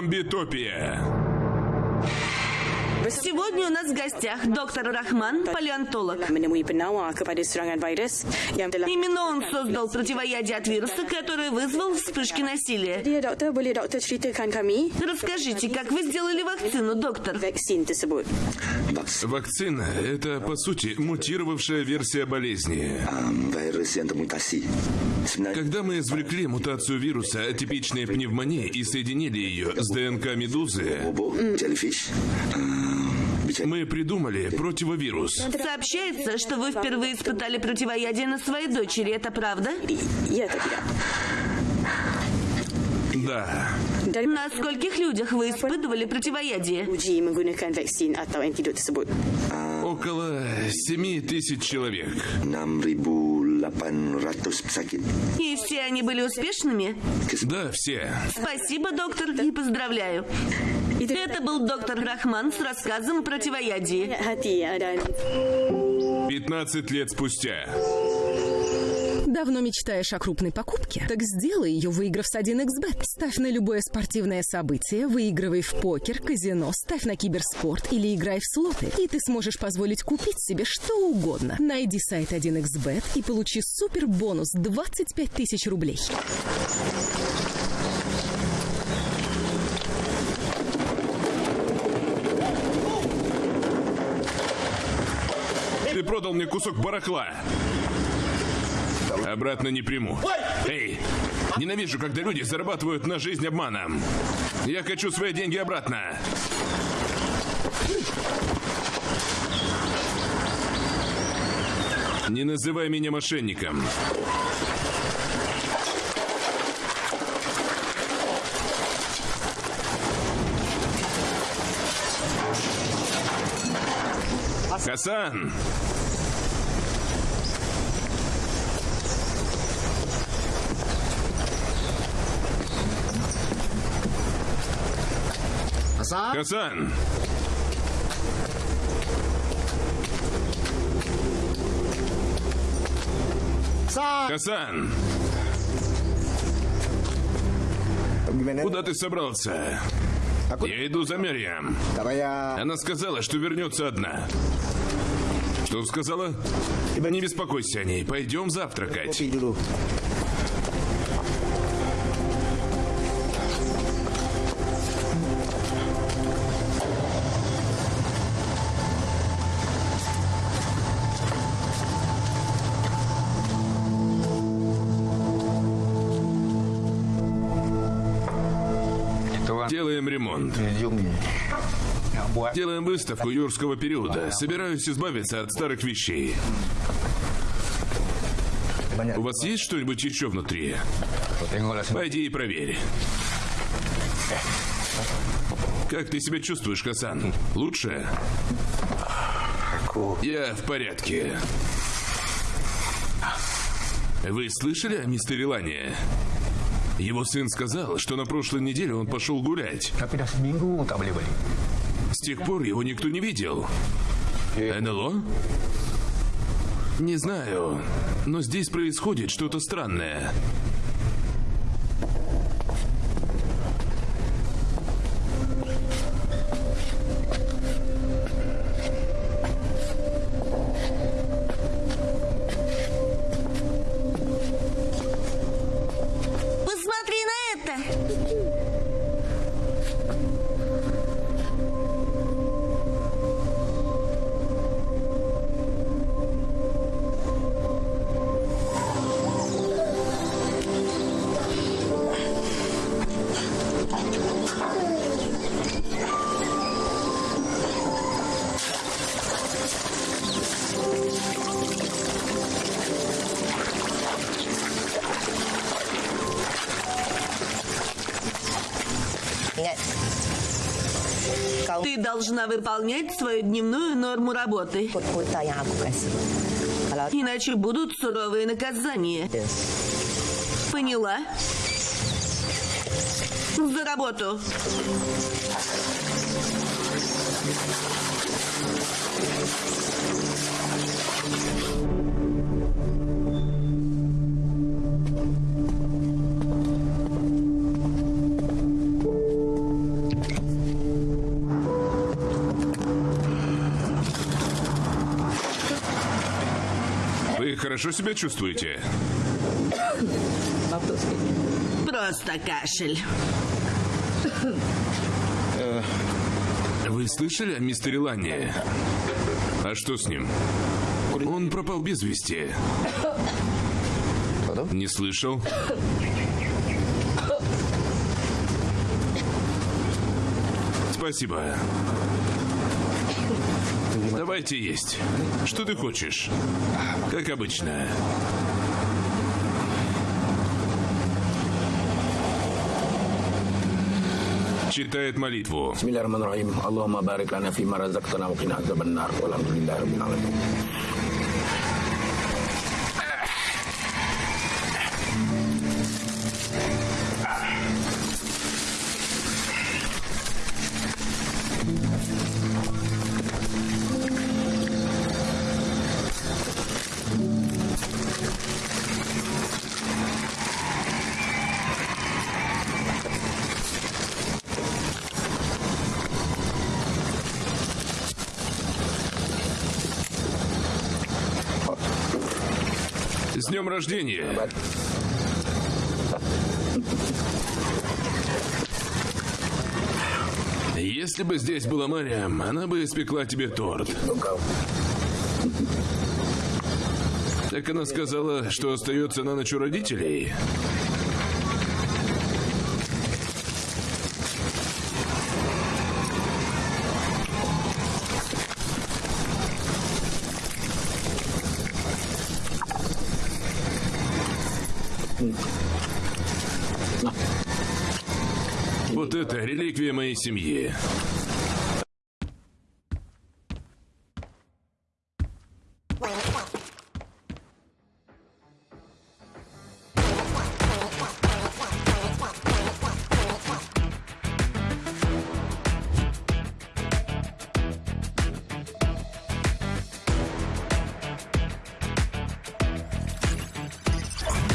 Зомби-топия. Сегодня у нас в гостях доктор Рахман, палеонтолог. Именно он создал противоядие от вируса, который вызвал вспышки насилия. Расскажите, как вы сделали вакцину, доктор? Вакцина – это, по сути, мутировавшая версия болезни. Когда мы извлекли мутацию вируса атипичной пневмонии и соединили ее с ДНК медузы, мы придумали противовирус. Сообщается, что вы впервые испытали противоядие на своей дочери. Это правда? Да. На скольких людях вы испытывали противоядие? Около 7 тысяч человек. 6,800 pesakit. И все они были успешными? Да, все. Спасибо, доктор, и поздравляю. Это был доктор Рахман с рассказом о противоядии. hati ya, dan 15 лет спустя. Давно мечтаешь о крупной покупке? Так сделай ее, выиграв с 1xbet. Ставь на любое спортивное событие, выигрывай в покер, казино, ставь на киберспорт или играй в слоты. И ты сможешь позволить купить себе что угодно. Найди сайт 1xbet и получи супер бонус 25 тысяч рублей. Ты продал мне кусок барахла. Обратно не приму. Эй, ненавижу, когда люди зарабатывают на жизнь обманом. Я хочу свои деньги обратно. Не называй меня мошенником. Хасан! Хасан! Хасан! Куда ты собрался? Я иду за Мерьям. Она сказала, что вернется одна. Что сказала? Не беспокойся о ней. Пойдем завтракать. Ремонт. Делаем выставку юрского периода. Собираюсь избавиться от старых вещей. У вас есть что-нибудь еще внутри? Пойди и проверь. Как ты себя чувствуешь, Хасан? Лучше? Я в порядке. Вы слышали о мистере Лане? Его сын сказал, что на прошлой неделе он пошел гулять. С тех пор его никто не видел. НЛО? Не знаю, но здесь происходит что-то странное. Должна выполнять свою дневную норму работы. Иначе будут суровые наказания. Поняла? За работу. Хорошо себя чувствуете? Просто кашель. Вы слышали о мистере Ланне? А что с ним? Он пропал без вести. Не слышал? Спасибо. Давайте есть. Что ты хочешь? Как обычно. Читает молитву. Barik lana fima razaqtana wa qina azaban nar. Walhamdulillahi rabbil alamin. С днем рождения! Если бы здесь была Мариам, она бы испекла тебе торт. Так она сказала, что остается на ночь у родителей. Реликвия моей семьи.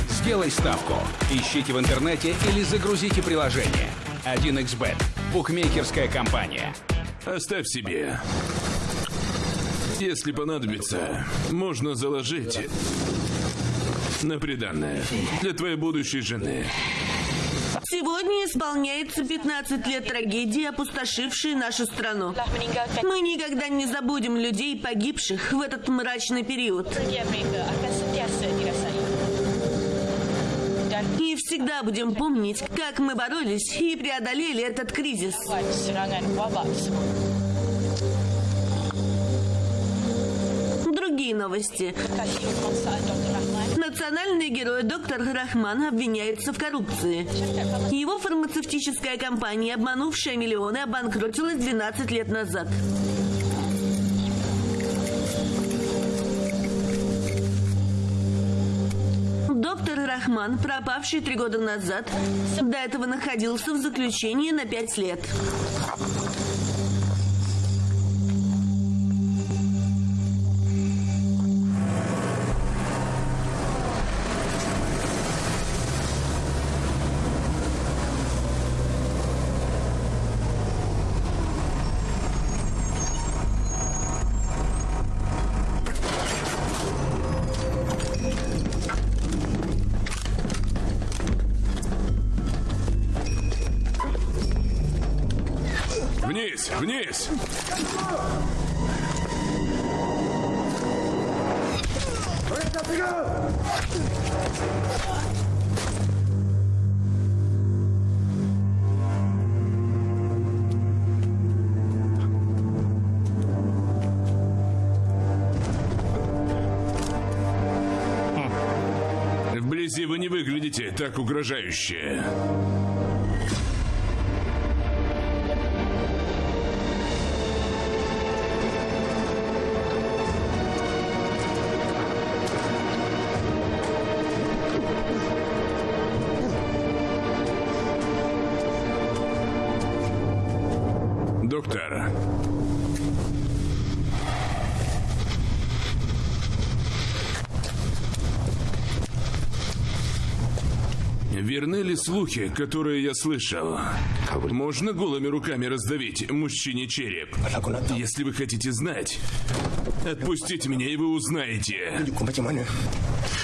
Сделай ставку. Ищите в интернете или загрузите приложение. 1xBet. Букмекерская компания. Оставь себе. Если понадобится, можно заложить на приданное для твоей будущей жены. Сегодня исполняется 15 лет трагедии, опустошившей нашу страну. Мы никогда не забудем людей, погибших в этот мрачный период. И всегда будем помнить, как мы боролись и преодолели этот кризис. Другие новости. Национальный герой доктор Рахман обвиняется в коррупции. Его фармацевтическая компания, обманувшая миллионы, обанкротилась 12 лет назад. Доктор Рахман, пропавший три года назад, до этого находился в заключении на пять лет. Так угрожающе. Слухи, которые я слышал? Можно голыми руками раздавить мужчине череп? Если вы хотите знать, отпустите меня, и вы узнаете.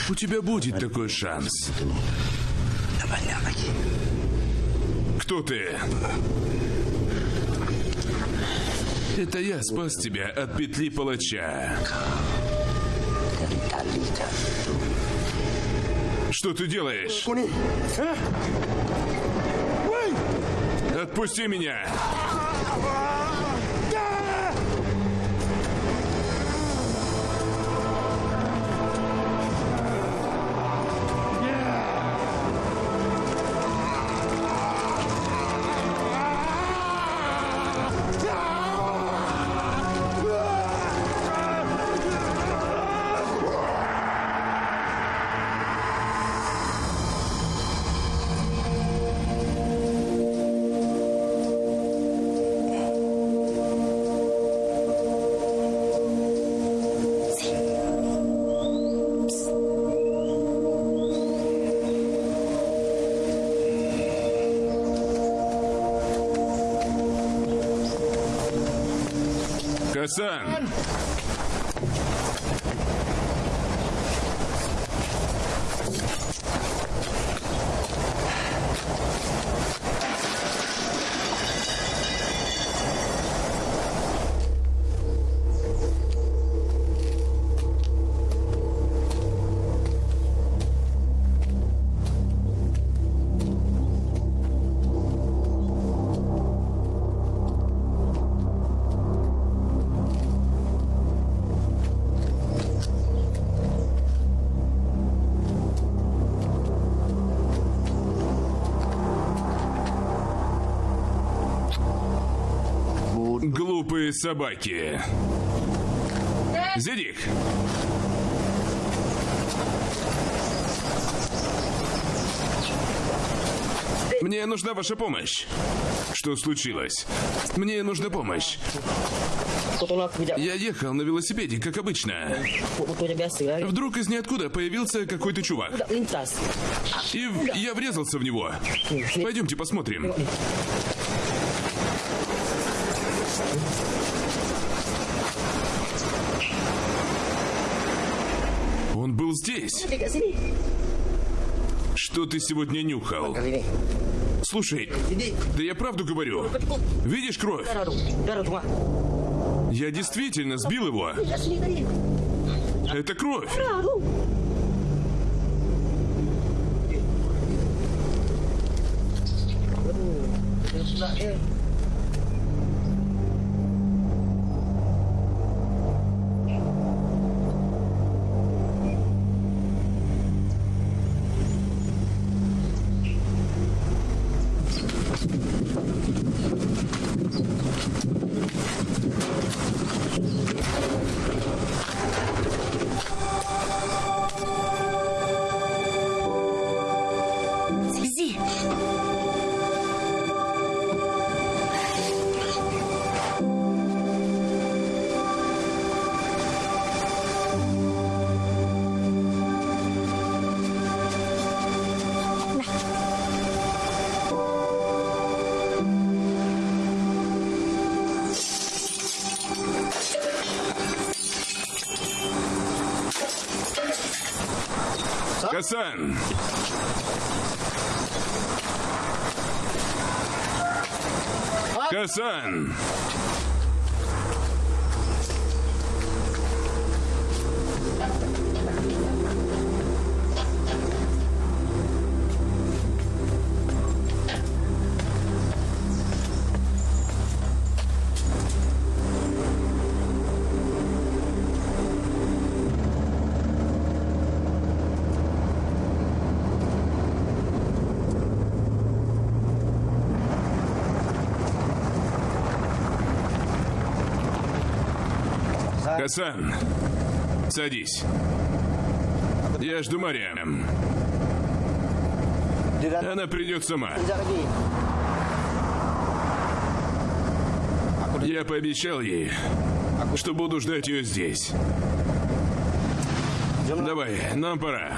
У тебя будет такой шанс. Кто ты? Это я спас тебя от петли палача. Что ты делаешь? Отпусти меня! Хасан! Собаки. Зедик! Мне нужна ваша помощь. Что случилось? Мне нужна помощь. Я ехал на велосипеде, как обычно. Вдруг из ниоткуда появился какой-то чувак. И я врезался в него. Пойдемте посмотрим. Он был здесь. Что ты сегодня нюхал? Слушай, да я правду говорю. Видишь кровь? Я действительно сбил его. Это кровь. Зи! Хасан! Хасан, садись. Я жду Мариам. Она придет сама. Я пообещал ей, что буду ждать ее здесь. Давай, нам пора.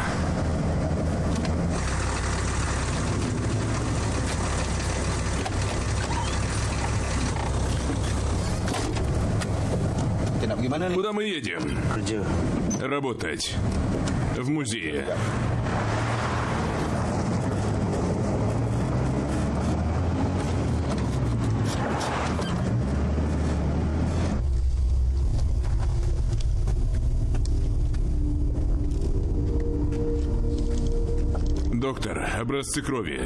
Куда мы едем? Работать. В музее. Доктор, образцы крови.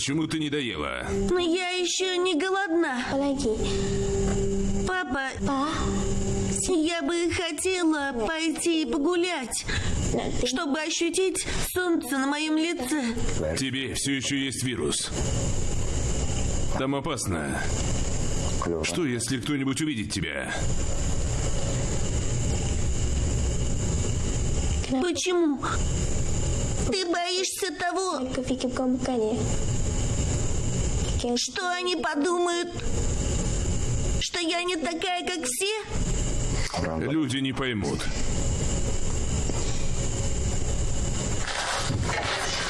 Почему ты не доела? но я еще не голодна. Папа, я бы хотела пойти погулять, чтобы ощутить солнце на моем лице. Тебе все еще есть вирус. Там опасно. Что, если кто-нибудь увидит тебя? Почему? Ты боишься того, что они подумают, что я не такая, как все? Люди не поймут.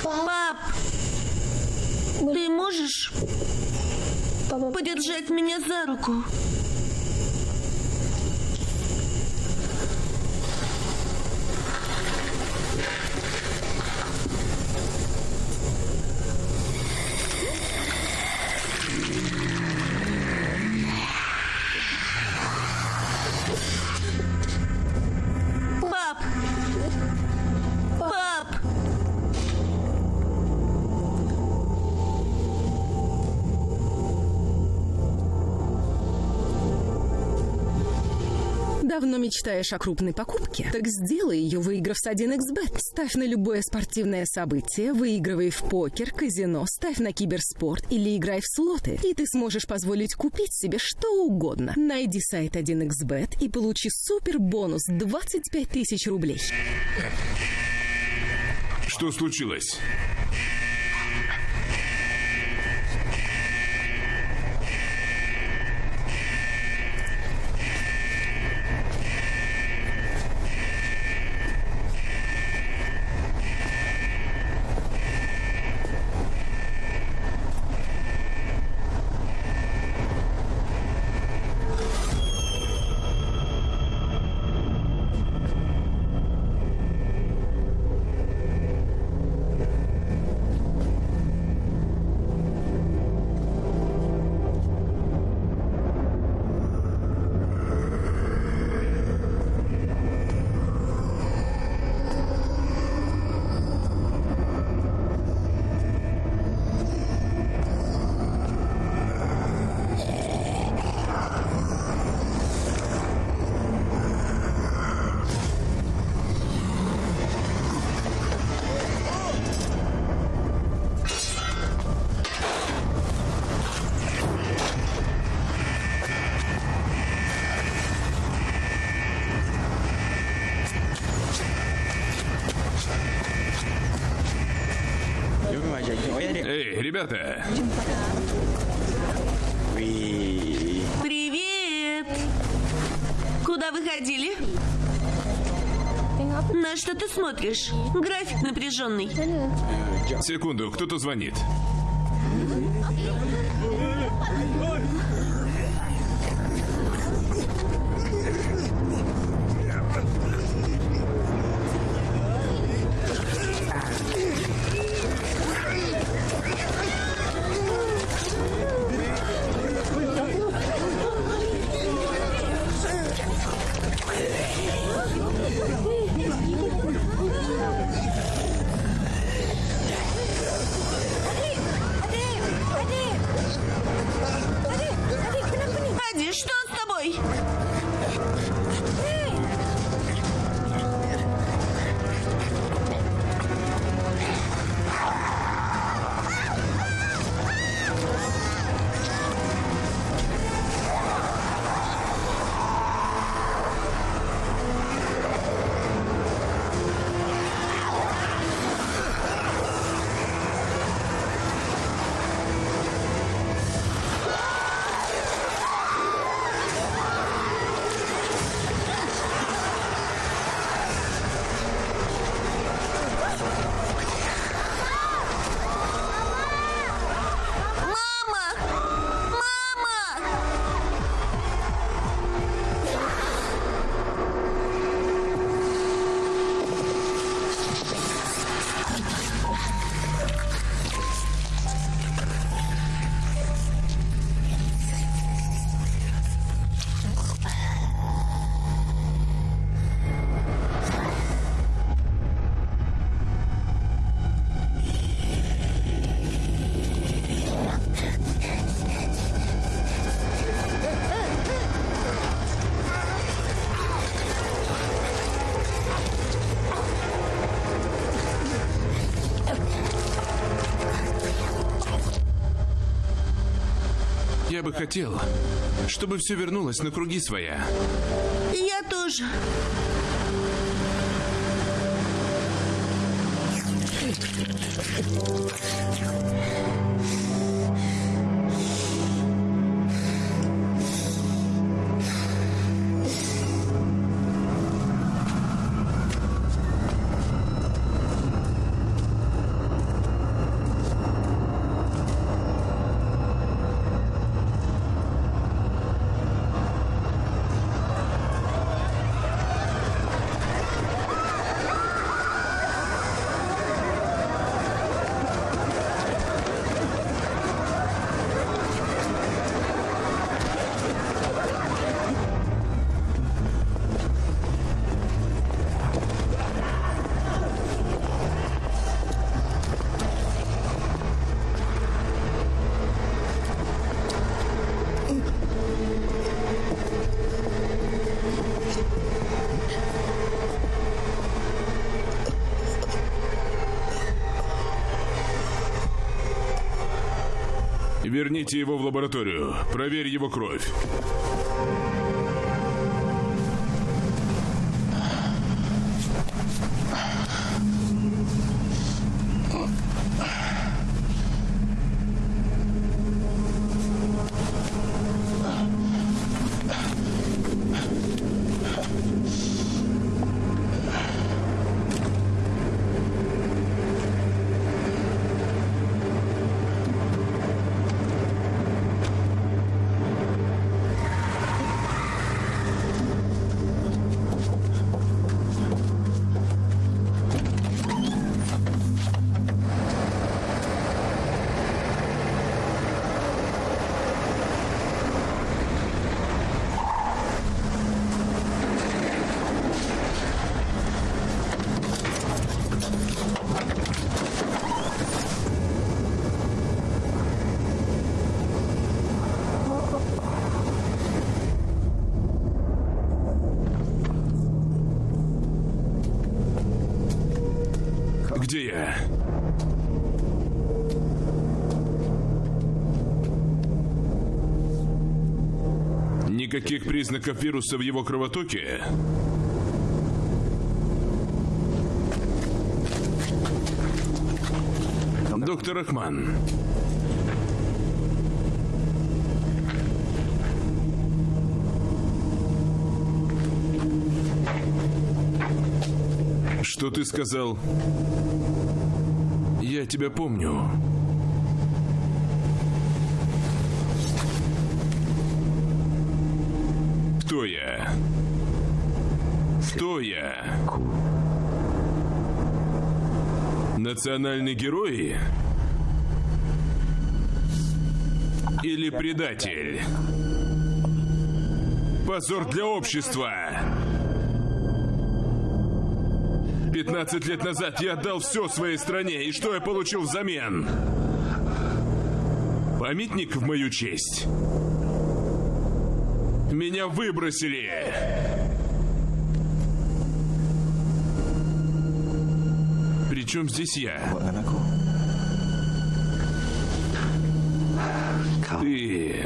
Пап, ты можешь подержать меня за руку? Давно мечтаешь о крупной покупке? Так сделай ее, выиграв с 1xbet. Ставь на любое спортивное событие, выигрывай в покер, казино, ставь на киберспорт или играй в слоты. И ты сможешь позволить купить себе что угодно. Найди сайт 1xbet и получи супер бонус 25 тысяч рублей. Что случилось? Что ты смотришь? График напряженный. Секунду, кто-то звонит. Бы хотел, чтобы все вернулось на круги своя. Я тоже. Верните его в лабораторию. Проверь его кровь. Признаков вируса в его кровотоке? Доктор Ахман, что ты сказал? Я тебя помню. Кто я? Кто я? Национальный герой? Или предатель? Позор для общества! 15 лет назад я отдал все своей стране, и что я получил взамен? Памятник в мою честь? Меня выбросили. Причем здесь я? Ты...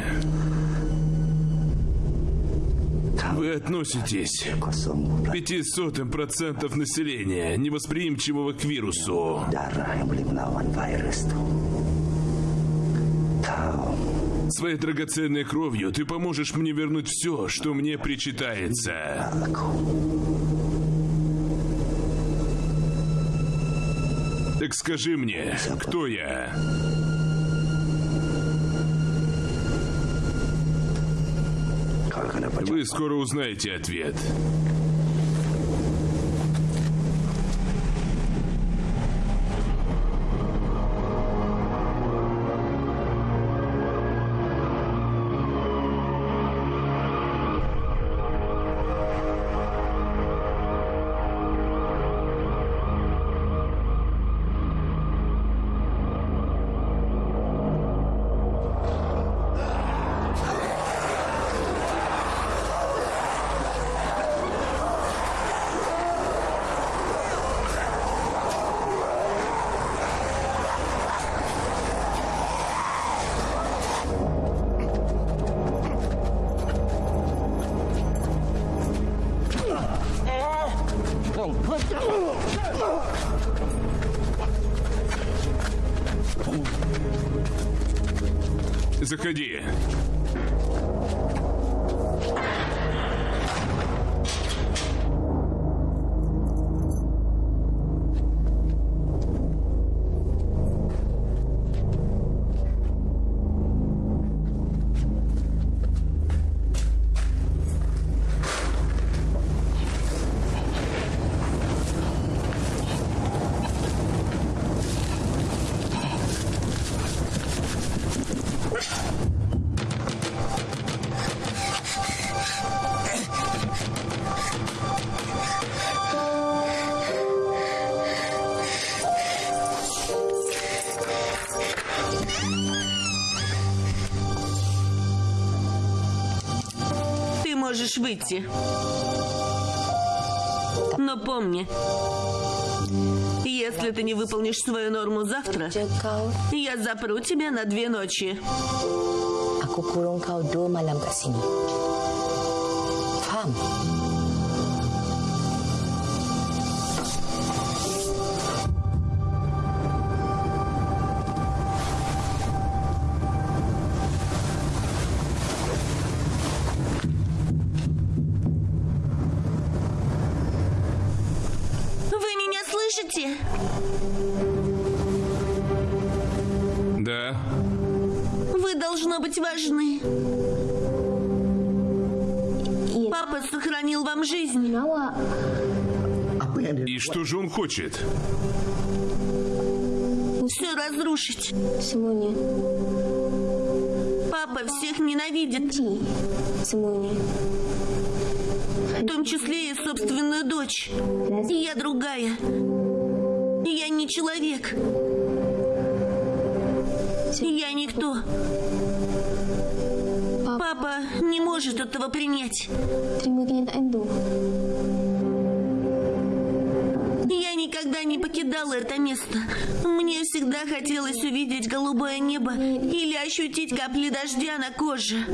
Вы относитесь к пятисотым процентов населения, невосприимчивого к вирусу. Своей драгоценной кровью ты поможешь мне вернуть все, что мне причитается. Так скажи мне, кто я? Вы скоро узнаете ответ. Выйти. Но помни, если ты не выполнишь свою норму завтра, я запру тебя на две ночи. aku kurung kau dua malam kat sini. Хочет? Все разрушить. Semuanya. Папа всех ненавидит, Semuanya. в том числе и собственную дочь. Я другая. Я не человек. Я никто. Папа не может этого принять. Я никогда не покидала это место. Мне всегда хотелось увидеть голубое небо или ощутить капли дождя на коже.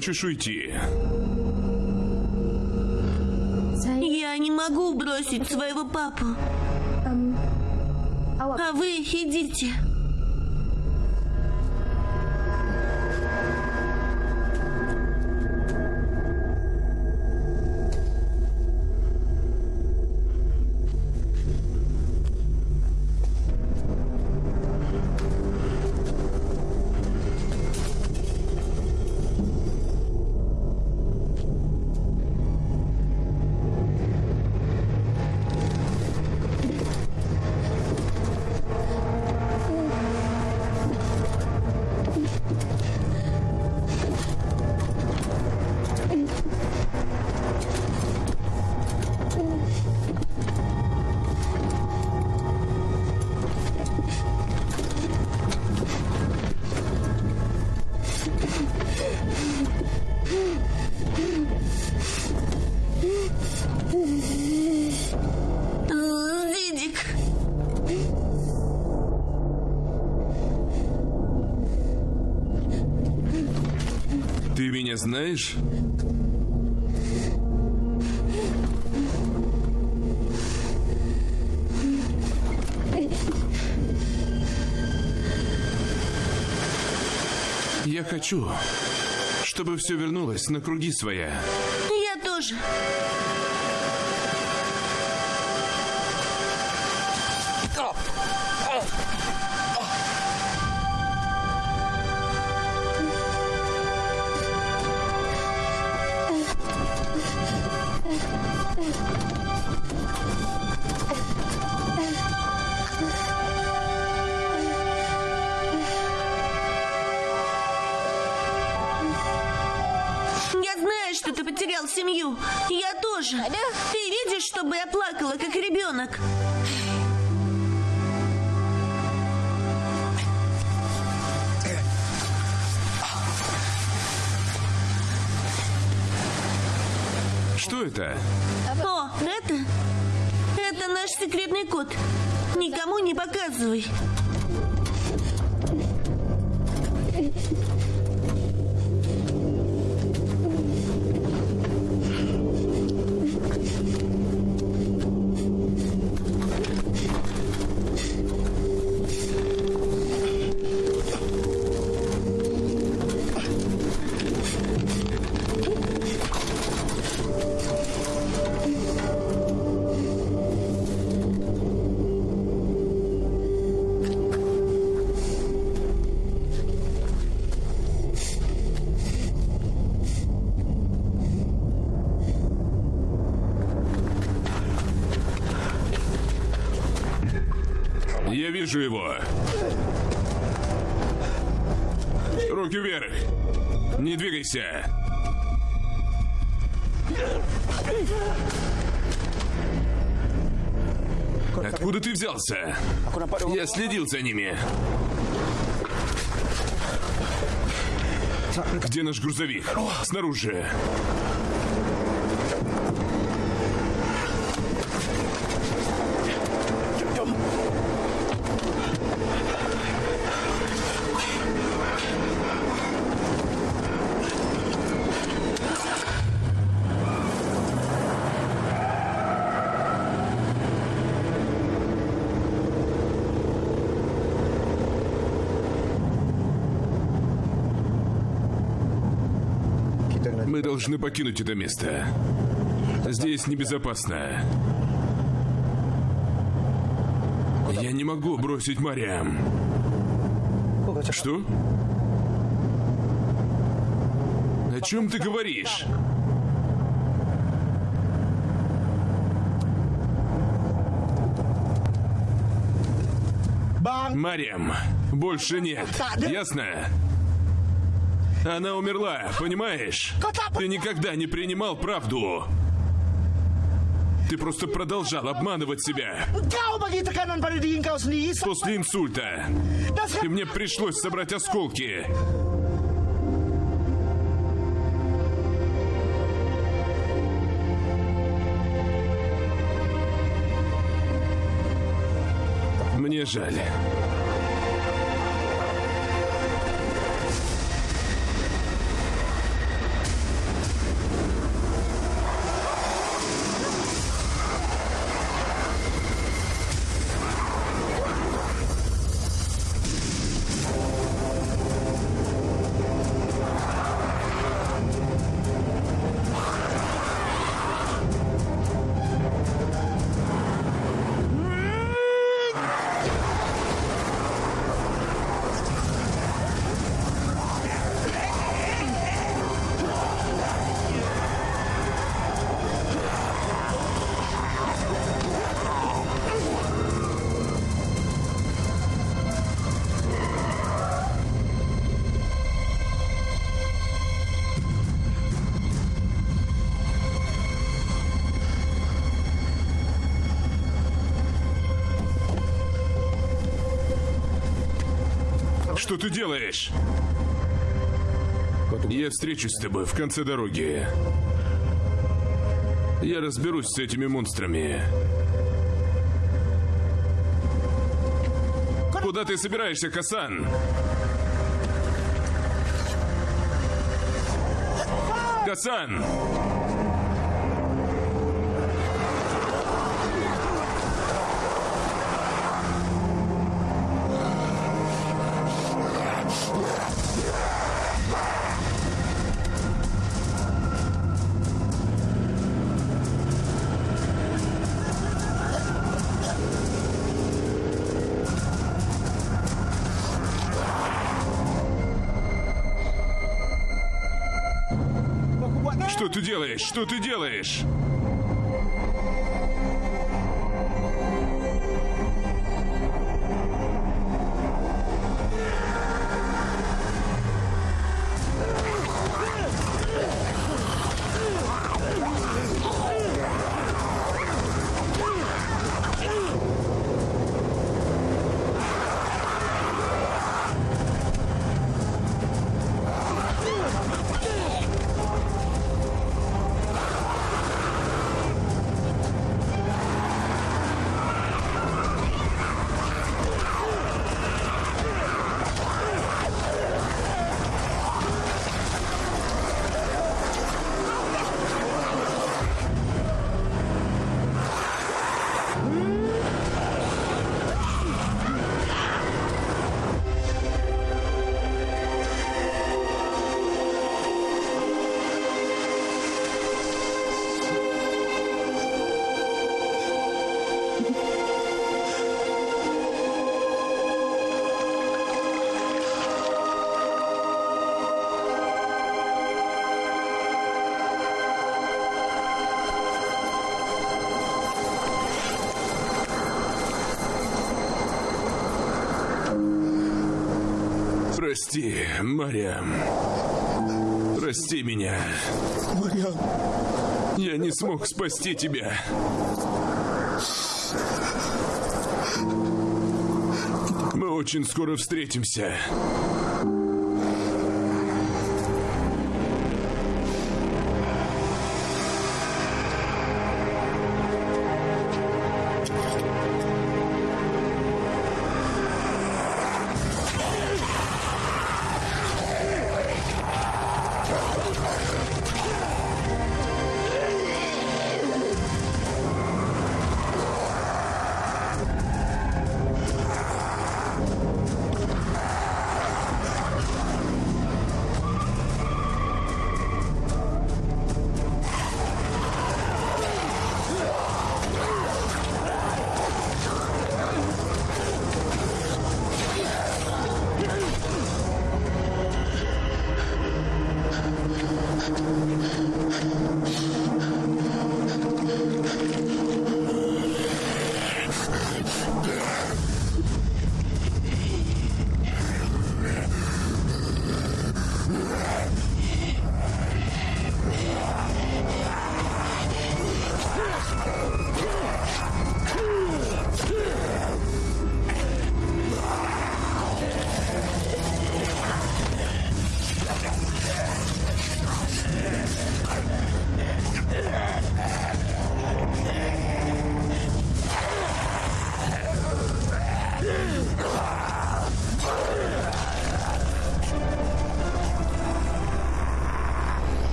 Хочешь уйти? Я не могу бросить своего папу. А вы идите. Знаешь? Я хочу, чтобы все вернулось на круги своя. Я тоже. Тоже. Ты видишь, чтобы я плакала, как ребенок? Что это? О, это... Это наш секретный код. Никому не показывай. Двигайся. Откуда ты взялся? Я следил за ними. Где наш грузовик? Снаружи. Должны покинуть это место. Здесь небезопасно. Я не могу бросить Мариам. Что? О чем ты говоришь? Мариам, больше нет. Ясно? Она умерла, понимаешь? Ты никогда не принимал правду. Ты просто продолжал обманывать себя. После инсульта. И мне пришлось собрать осколки. Мне жаль. Ты делаешь? Я встречусь с тобой в конце дороги. Я разберусь с этими монстрами. Куда ты собираешься, Хасан? Хасан! Делаешь? Что ты делаешь? Прости, Мариам. Прости меня. Мариам. Я не смог спасти тебя. Мы очень скоро встретимся.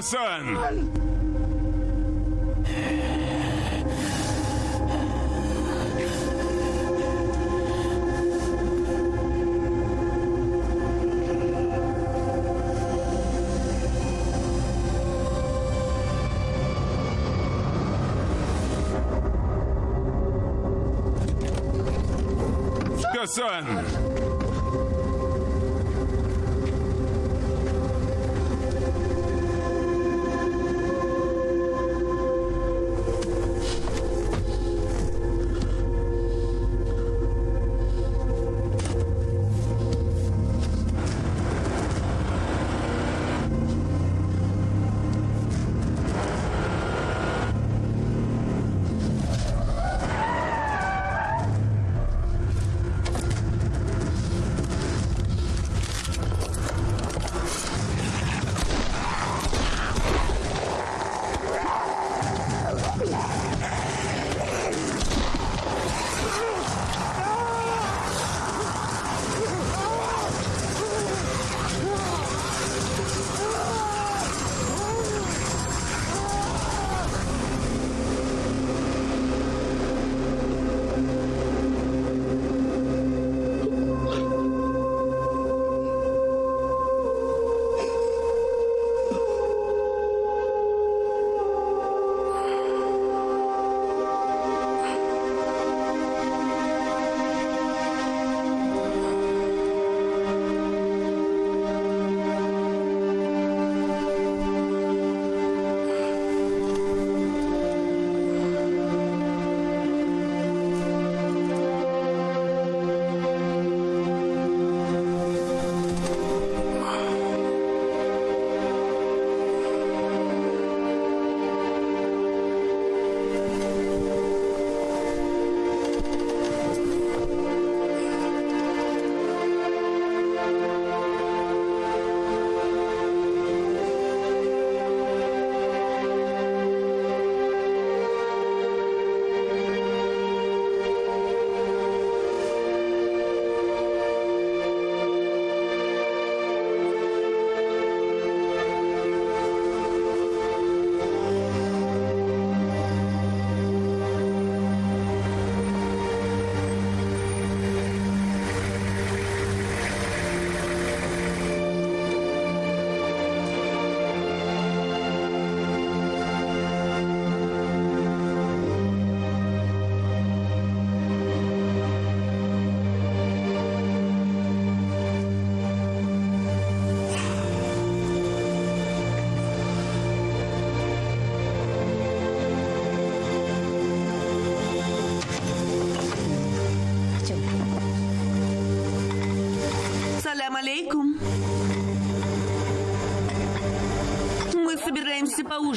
Хасан! Хасан!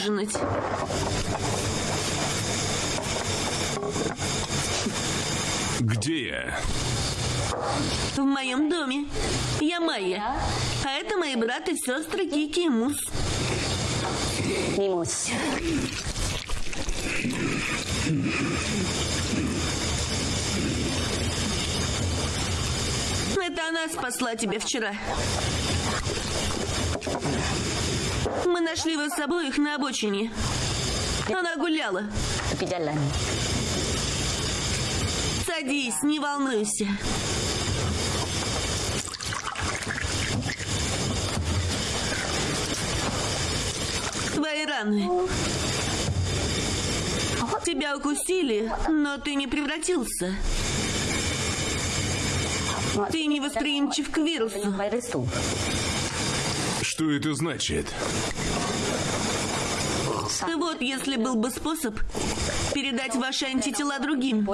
Поужинать. Где я? В моем доме. Я Майя. А это мои брат и сестры Кики и Мус. Нимус. Это она спасла тебя вчера. Мы нашли вас обоих на обочине. Она гуляла. Садись, не волнуйся. Твои раны. Тебя укусили, но ты не превратился. Ты не восприимчив к вирусу. Что это значит? Вот если был бы способ передать ваши антитела другим.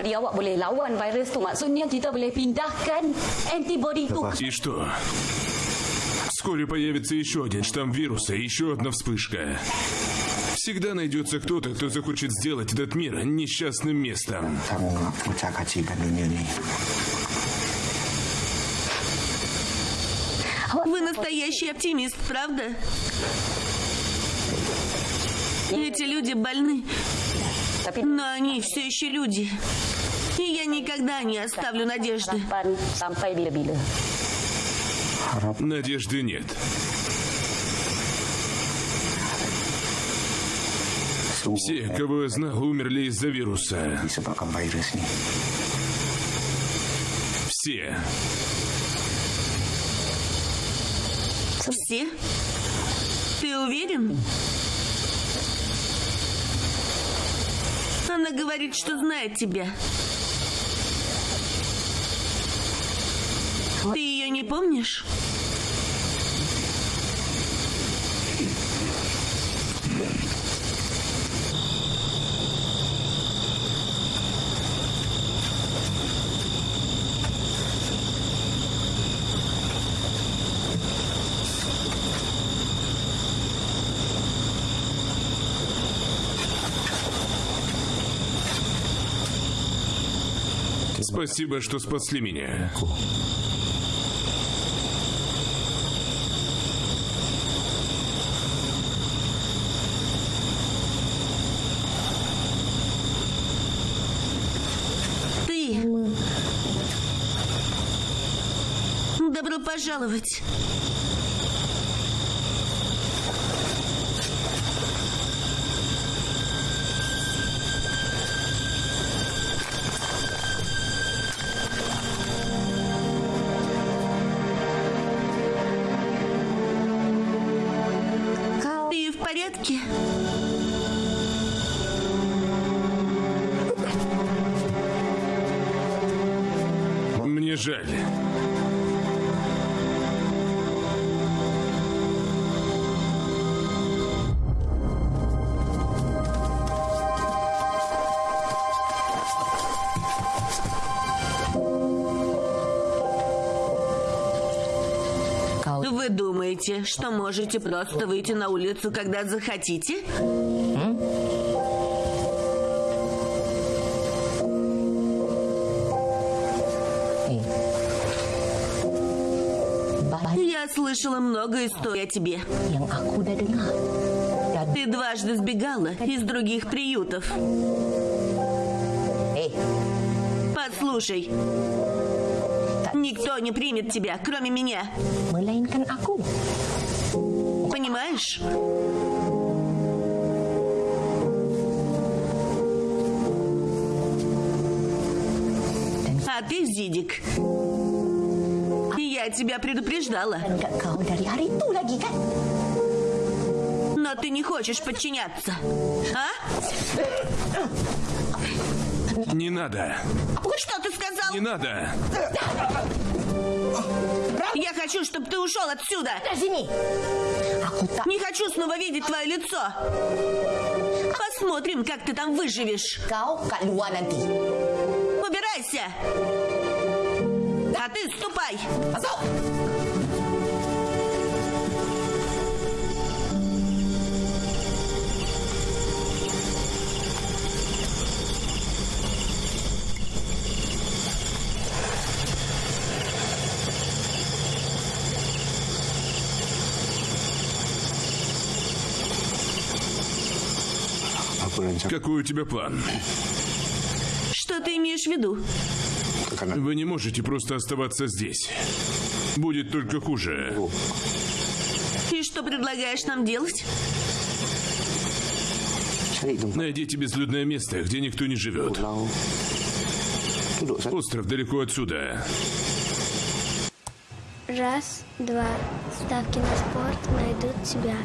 И что? Вскоре появится еще один штамм вируса, еще одна вспышка. Всегда найдется кто-то, кто захочет сделать этот мир несчастным местом. Вы настоящий оптимист, правда? Эти люди больны, но они все еще люди. И я никогда не оставлю надежды. Надежды нет. Все, кого я знал, умерли из-за вируса. Все. Все? Ты уверен? Она говорит, что знает тебя. Ты ее не помнишь? Спасибо, что спасли меня. Ты. Добро пожаловать. Жаль. Вы думаете, что можете просто выйти на улицу, когда захотите? Слышала много историй о тебе. Ты дважды сбегала из других приютов. Послушай, никто не примет тебя, кроме меня. Понимаешь? А ты, Зидик, я тебя предупреждала, но ты не хочешь подчиняться. А? Не надо. Что ты сказал? Не надо. Я хочу, чтобы ты ушел отсюда. Tak Не хочу снова видеть твое лицо. Посмотрим, как ты там выживешь. Убирайся а ты ступай! Пошел! Какой у тебя план? Что ты имеешь в виду? Вы не можете просто оставаться здесь. Будет только хуже. И что предлагаешь нам делать? Найдите безлюдное место, где никто не живет. Остров далеко отсюда. Раз, два. Ставки на спорт найдут тебя.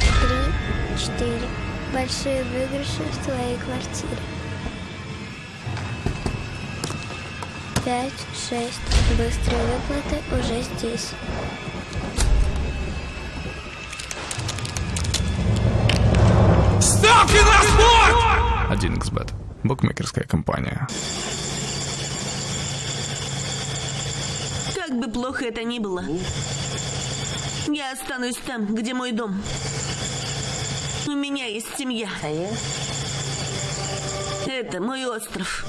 Три, четыре. Большие выигрыши в твоей квартире. Пять, шесть. Быстрые выплаты уже здесь. Ставки на спорт! 1xbet. Букмекерская компания. Как бы плохо это ни было, я останусь там, где мой дом. У меня есть семья. Это мой остров.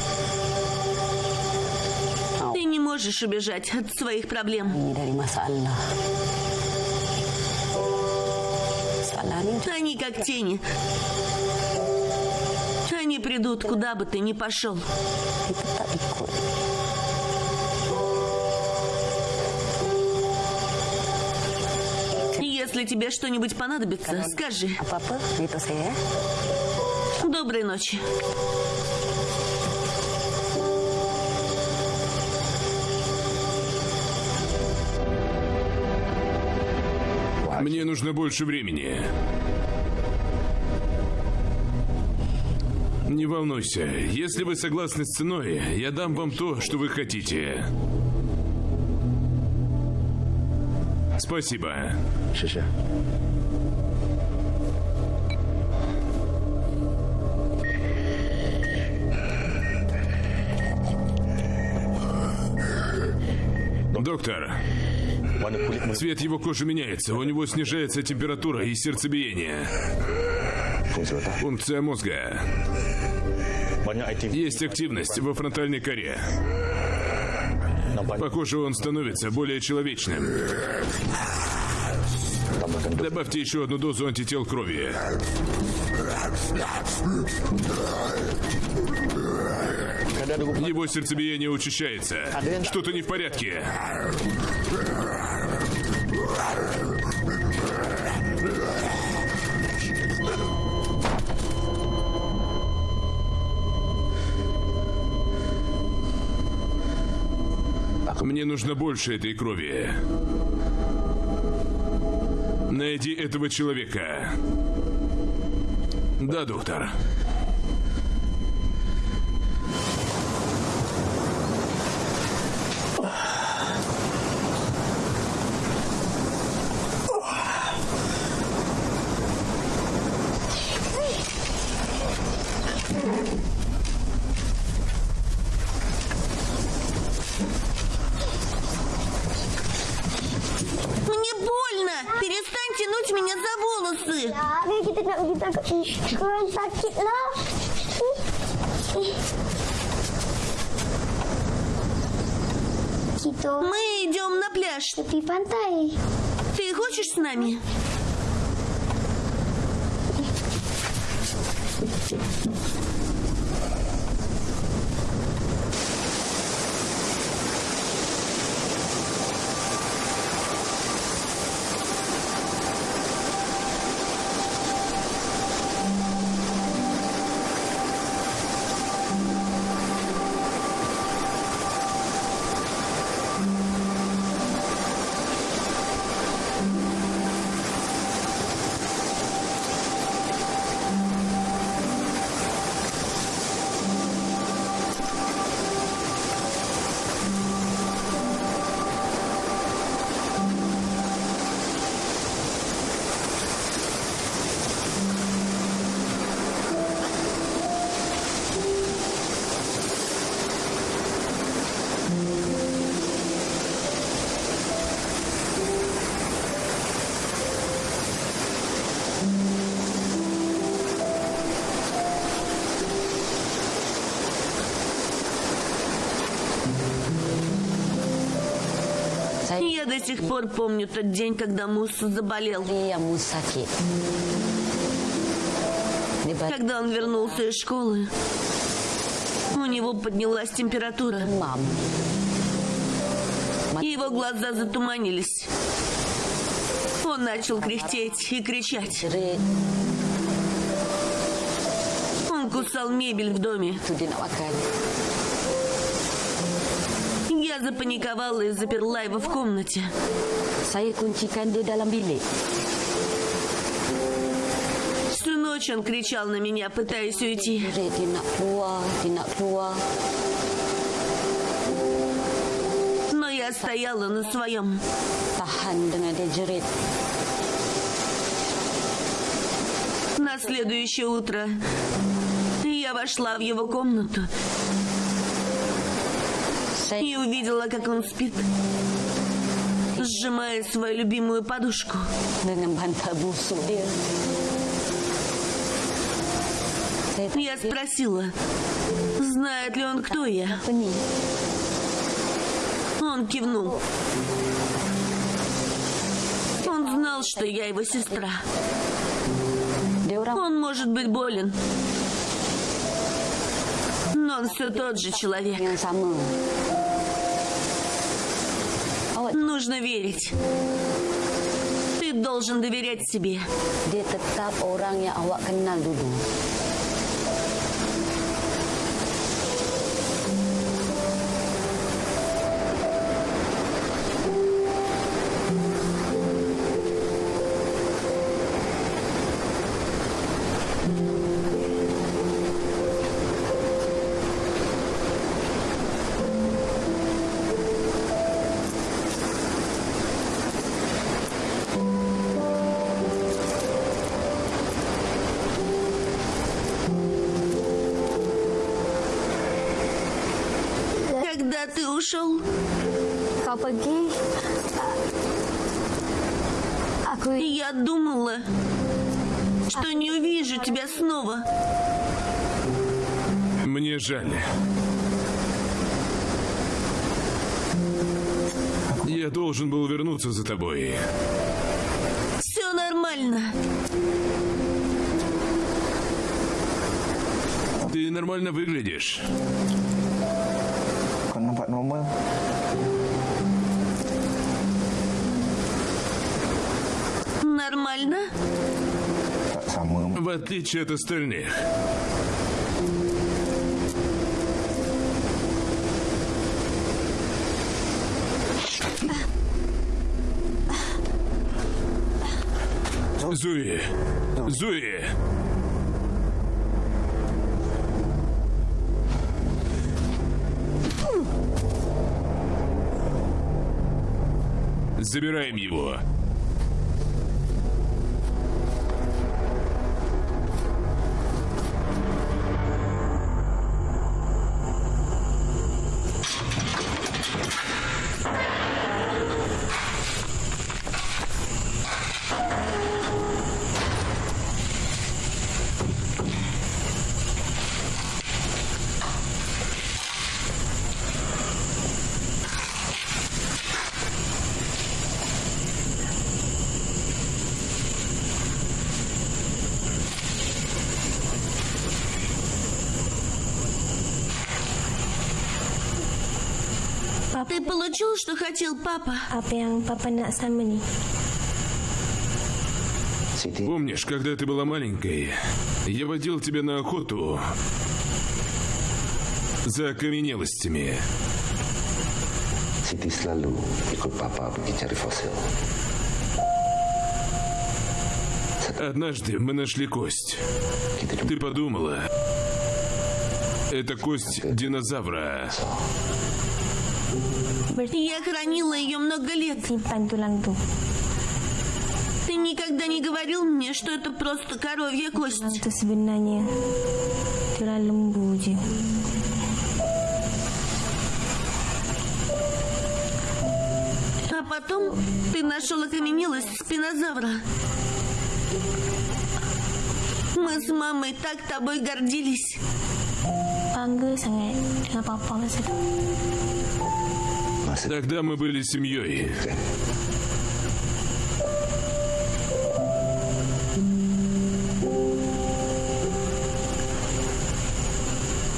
Можешь убежать от своих проблем. Они как тени. Они придут, куда бы ты ни пошел. Если тебе что-нибудь понадобится, скажи. Доброй ночи. Мне нужно больше времени. Не волнуйся. Если вы согласны с ценой, я дам вам то, что вы хотите. Спасибо. 谢谢。Доктор, цвет его кожи меняется, у него снижается температура и сердцебиение. Функция мозга. Есть активность во фронтальной коре. Похоже, он становится более человечным. Добавьте еще одну дозу антител крови. Его сердцебиение учащается. Что-то не в порядке. Мне нужно больше этой крови. Найди этого человека. Да, доктор. Мне Я до сих пор помню тот день, когда Муса заболел. Когда он вернулся из школы, у него поднялась температура. И его глаза затуманились. Он начал кряхтеть и кричать. Он кусал мебель в доме. Я запаниковала и заперла его в комнате. Saya kuncikan dia dalam bilik. Всю ночь он кричал на меня, пытаясь уйти. Dia nak keluar, dia nak keluar. Но я стояла на своем. Tahan dengan dia jerit. На следующее утро я вошла в его комнату и увидела, как он спит, сжимая свою любимую подушку. Я спросила, знает ли он, кто я. Он кивнул. Он знал, что я его сестра. Он может быть болен. Он все тот же человек. sama. Нужно верить. Ты должен доверять себе. Dia tetap orang yang awak kenal dulu. Pergi Aku я думала, что не увижу тебя снова. Мне жаль. Я должен был вернуться за тобой. Все нормально. Ты нормально выглядишь. Нормально? В отличие от остальных. Зуи! Зуи! Забираем его. Получил, что хотел, папа? Apa yang Papa nak sama ni Siti Помнишь, когда ты была маленькой, я водил тебя на охоту за окаменелостями. Siti selalu ikut papa pergi cari fosil Однажды мы нашли кость. Ты подумала, это кость динозавра. Я хранила ее много лет. Ты никогда не говорил мне, что это просто коровья кость. А потом ты нашел окаменелость спинозавра. Мы с мамой так тобой гордились. Bangga sangat Dengan Papa Тогда мы были семьей.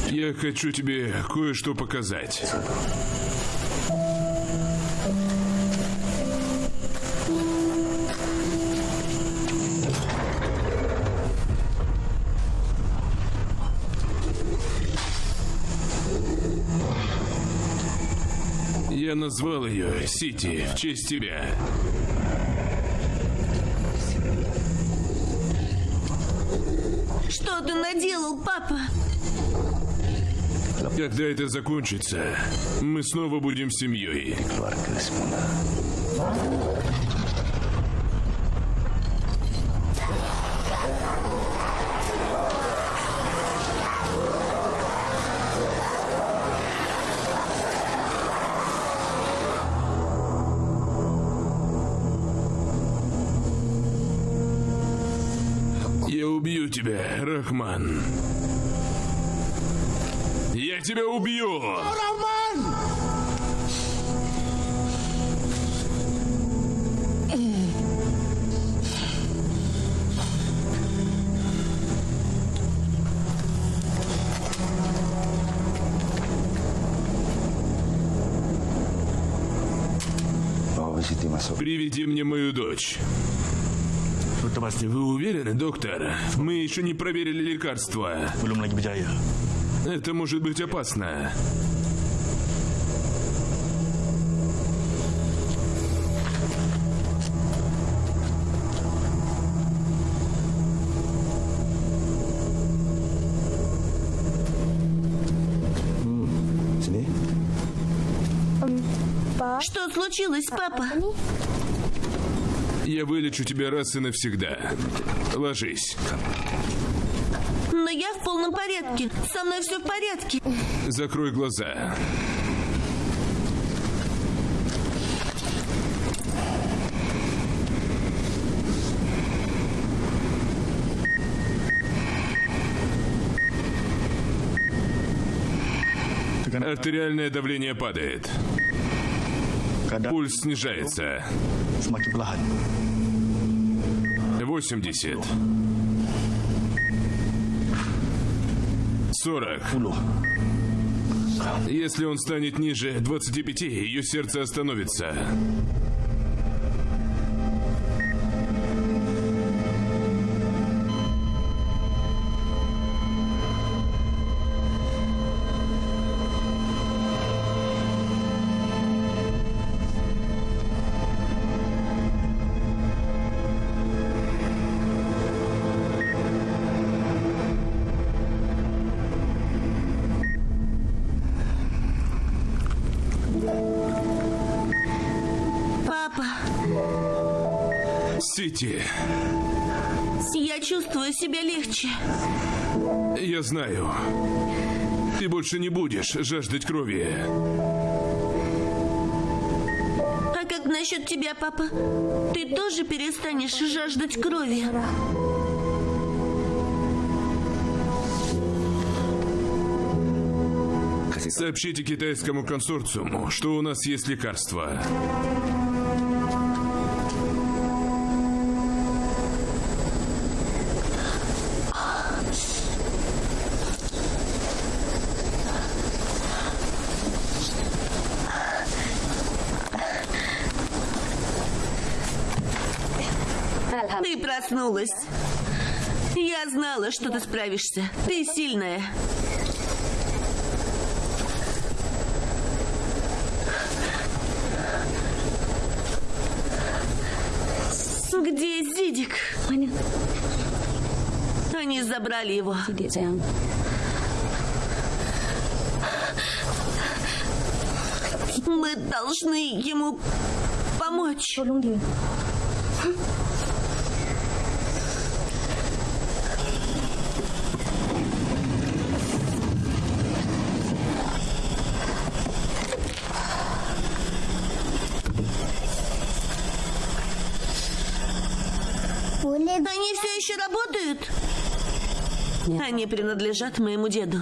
Я хочу тебе кое-что показать. Назвал ее Сити в честь тебя. Что ты наделал, папа? Когда это закончится, мы снова будем семьей. Тебя Siti masuk. Приведи мне мою дочь. Вы уверены, доктор? Мы еще не проверили лекарства. Это может быть опасно. Что случилось, папа? Я вылечу тебя раз и навсегда. Ложись. Но я в полном порядке. Со мной все в порядке. Закрой глаза. Артериальное давление падает. Пульс снижается. 80. 40. Если он станет ниже 25, ее сердце остановится. Сити, я чувствую себя легче. я знаю. Ты больше не будешь жаждать крови. А как насчет тебя, папа? Ты тоже перестанешь жаждать крови? Сообщите китайскому консорциуму, что у нас есть лекарство. Знала, что ты справишься. Ты сильная. Где Зидик? Они забрали его. Мы должны ему помочь. Они все еще работают? Они принадлежат моему деду.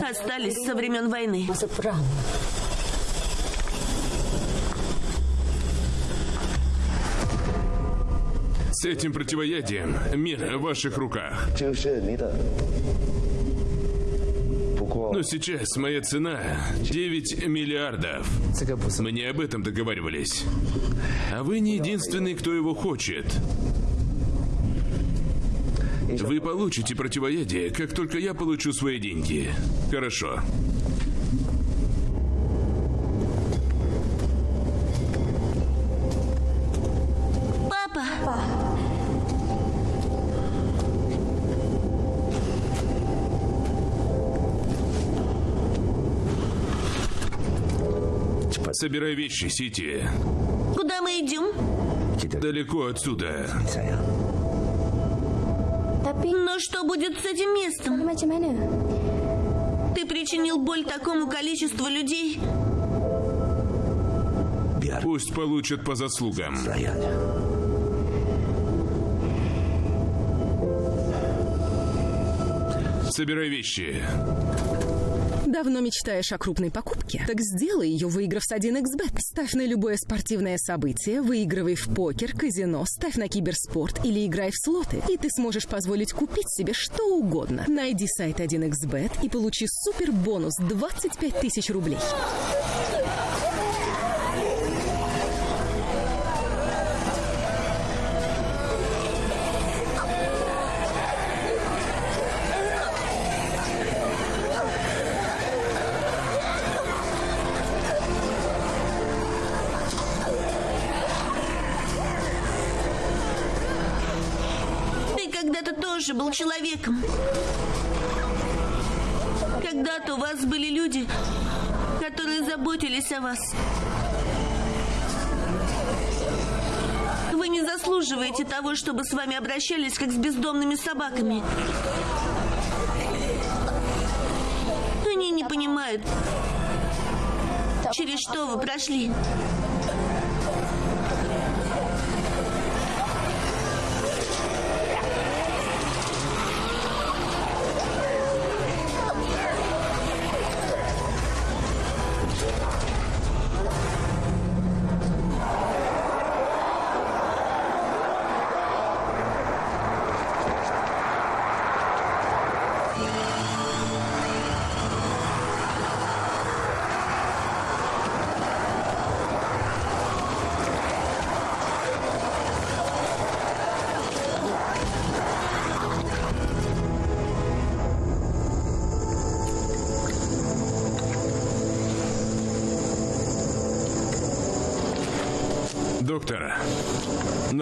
Остались со времен войны. С этим противоядием мир в ваших руках. Но сейчас моя цена 9 миллиардов. Мы не об этом договаривались. А вы не единственный, кто его хочет. Вы получите противоядие, как только я получу свои деньги. Хорошо. Папа! Собирай вещи, Сити. Куда мы идем? Далеко отсюда. Что будет с этим местом? Ты причинил боль такому количеству людей? Пусть получат по заслугам. Собирай вещи. Давно мечтаешь о крупной покупке? Так сделай ее, выиграв с 1xbet. Ставь на любое спортивное событие, выигрывай в покер, казино, ставь на киберспорт или играй в слоты. И ты сможешь позволить купить себе что угодно. Найди сайт 1xbet и получи супер бонус 25 тысяч рублей. Человеком. Когда-то у вас были люди, которые заботились о вас. Вы не заслуживаете того, чтобы с вами обращались, как с бездомными собаками. Они не понимают, через что вы прошли.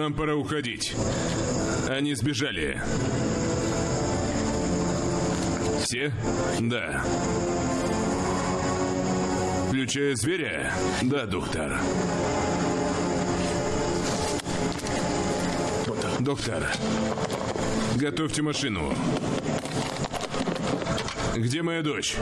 Нам пора уходить. Они сбежали. Все? Да. Включая зверя? Да, доктор. Доктор, готовьте машину. Где моя дочь?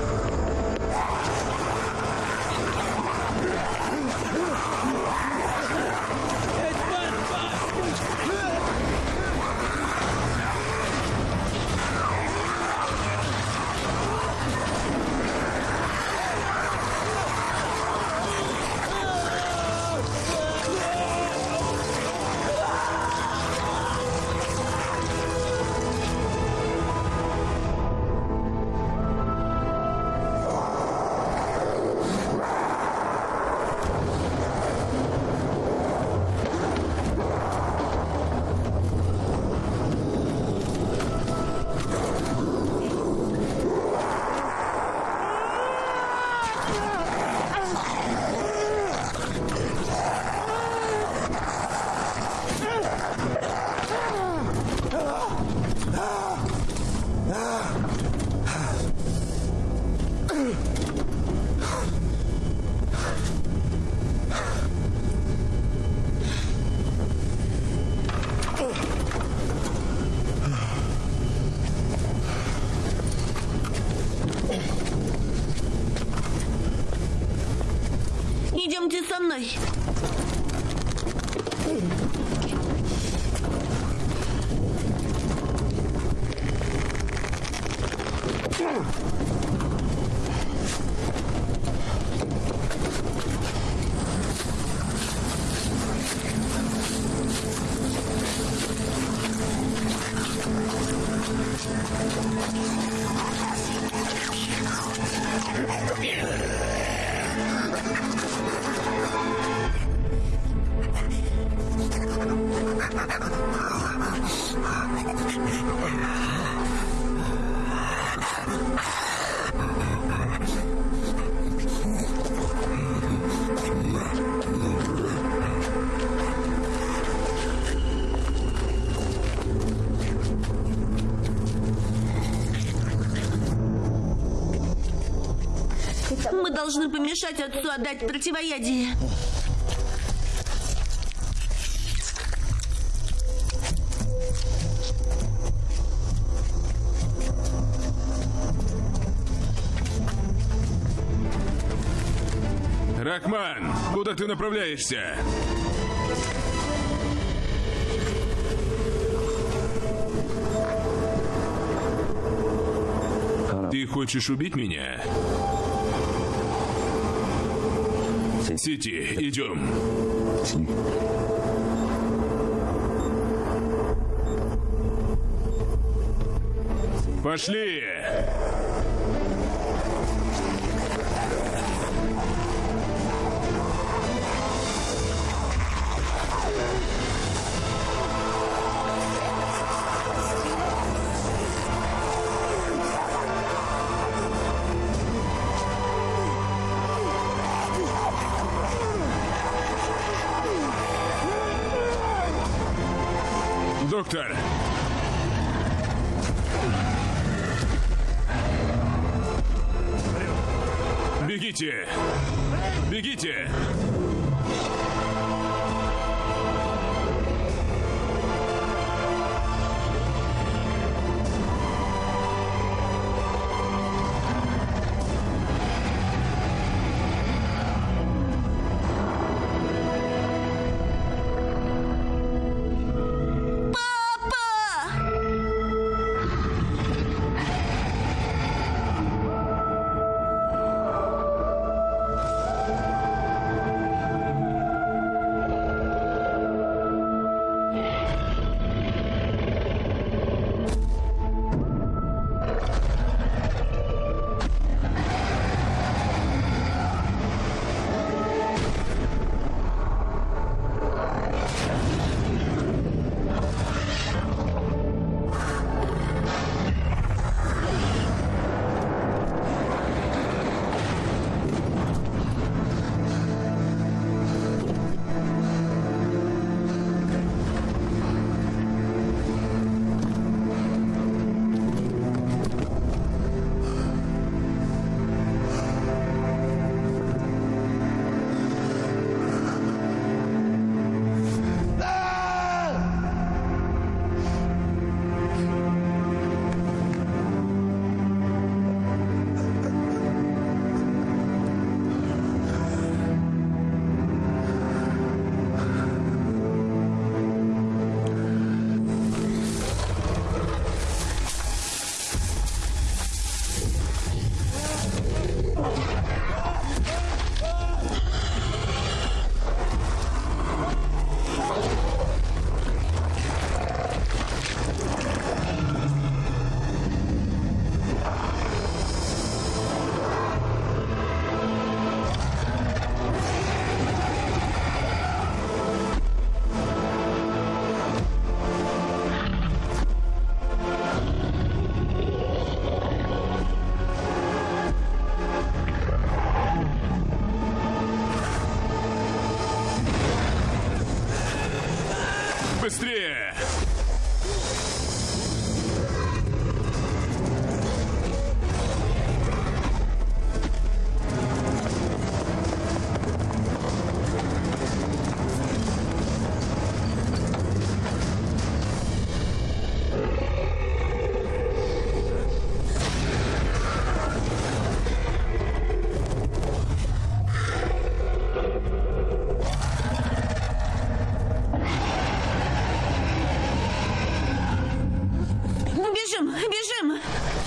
Должны помешать отцу отдать противоядие. Рахман, куда ты направляешься? Ты хочешь убить меня? Сити, идем. Пошли! Бегите! Бегите! time.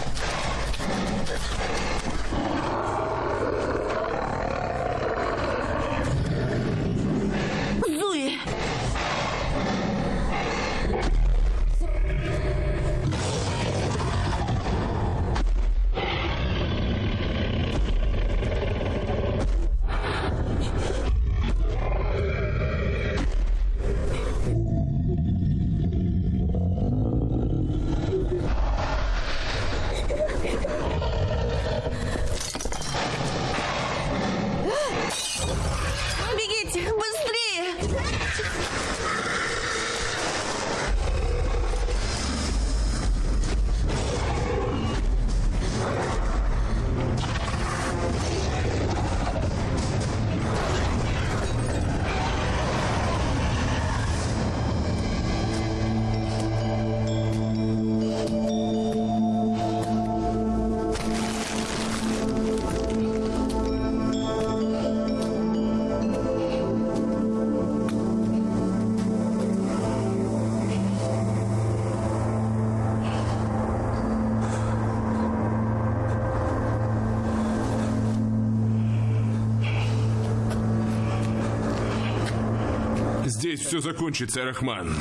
Здесь все закончится, Рахман.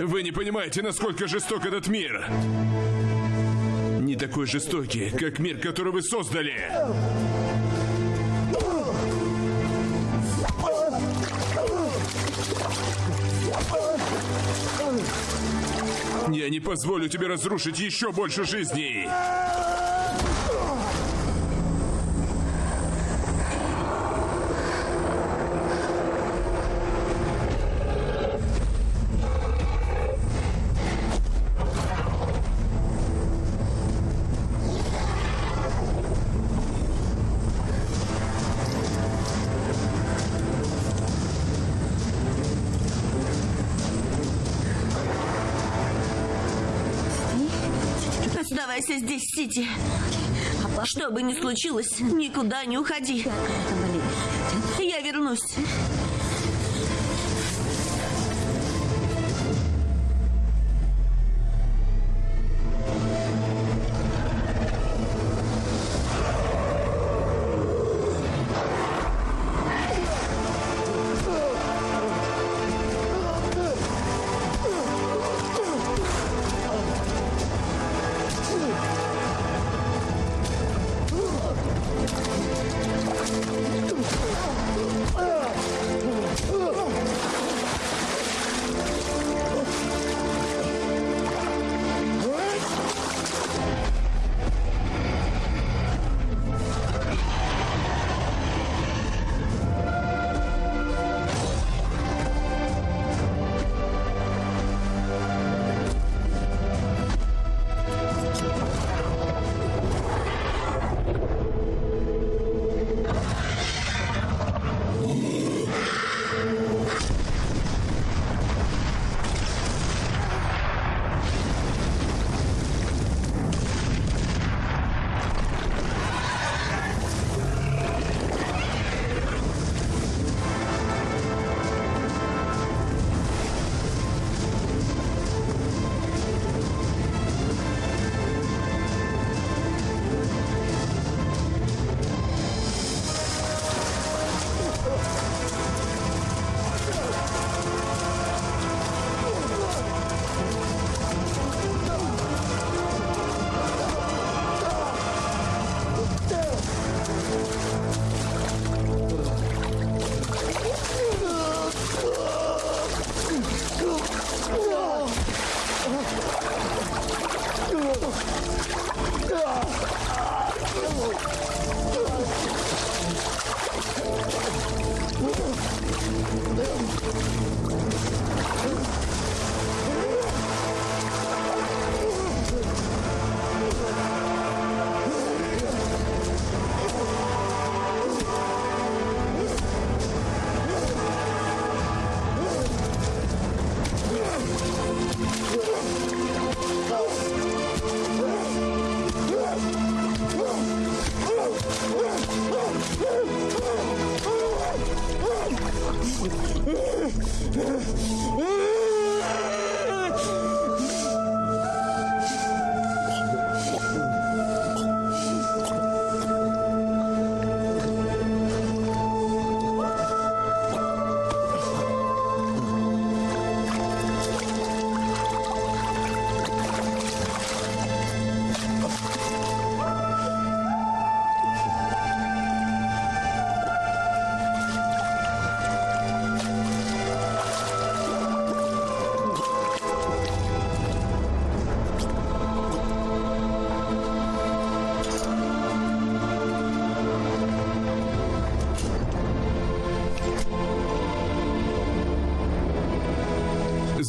Вы не понимаете, насколько жесток этот мир. Не такой жестокий, как мир, который вы создали. Я не позволю тебе разрушить еще больше жизней. Сити. Что бы ни случилось, никуда не уходи. Я вернусь.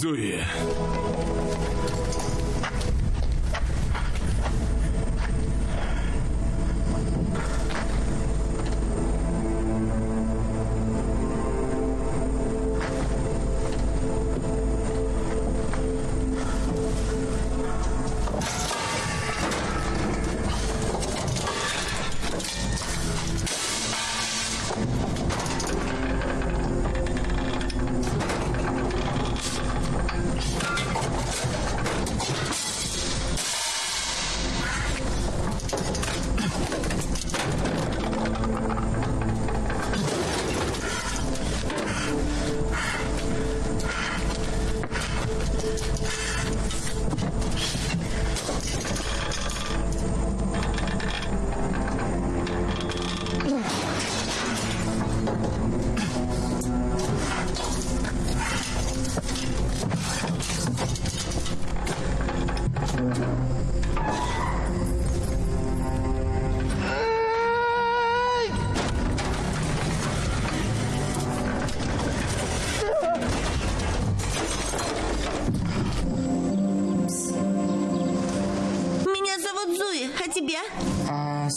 destruir.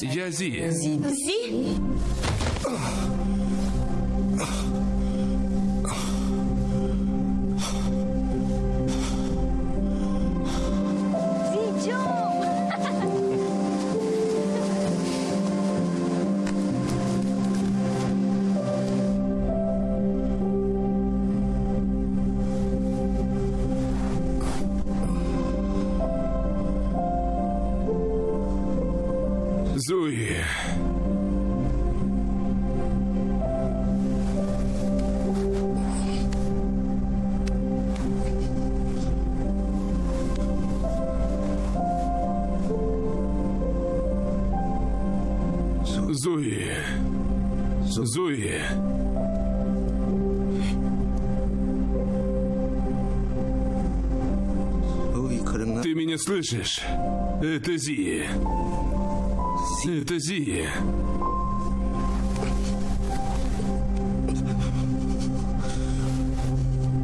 Jay-Z. Слышишь? Это Зи. Это Зи.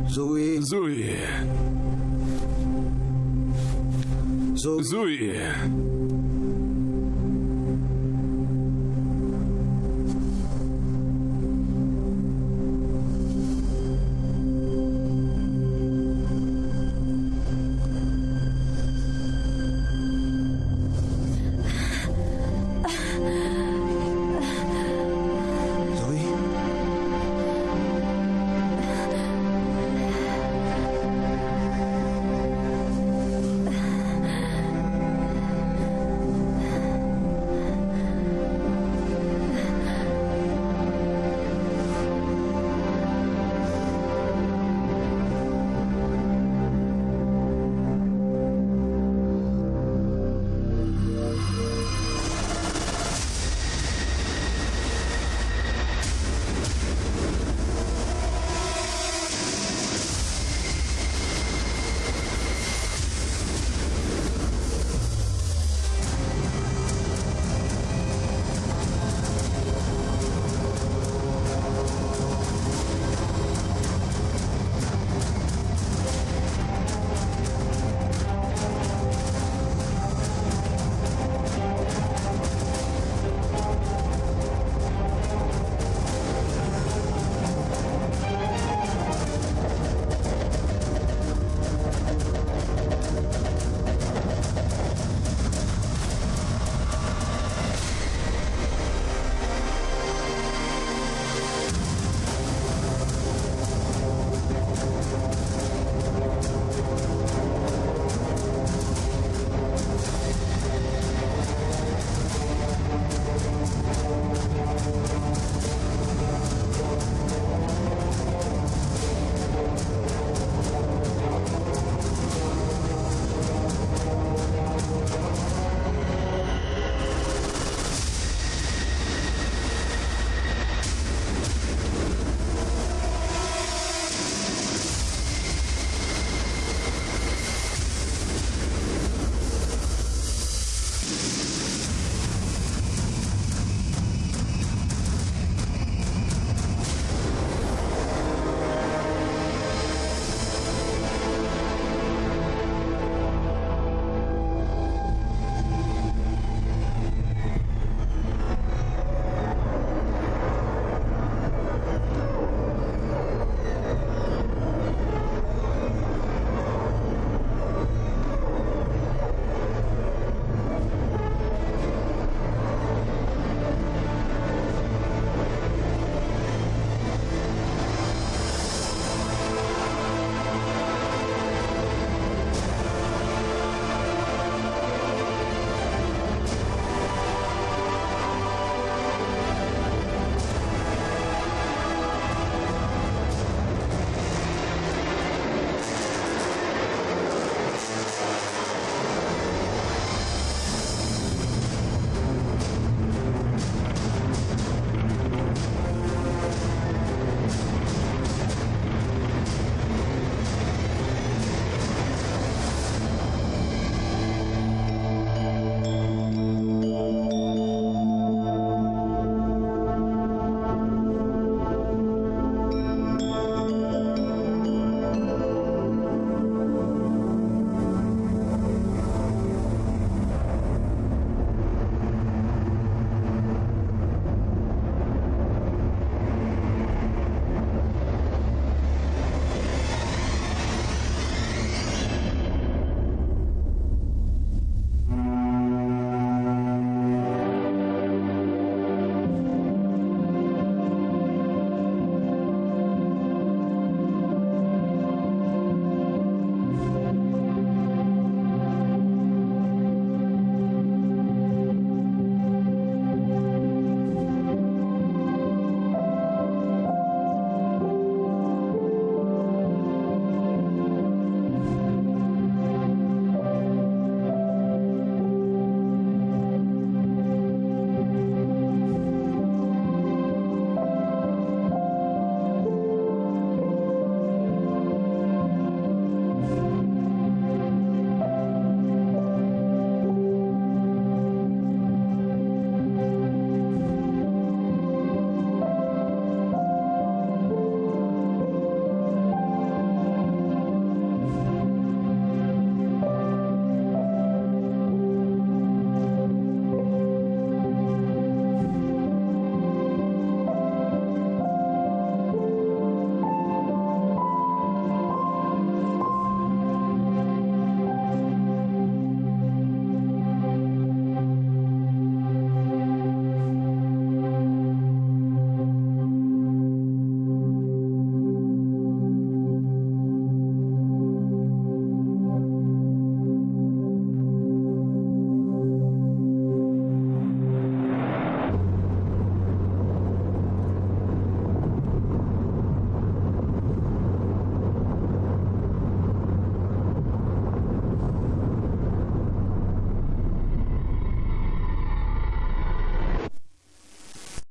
Зуи. Зуи. Зуи.